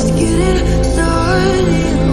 just getting started.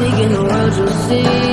taking the world you'll see.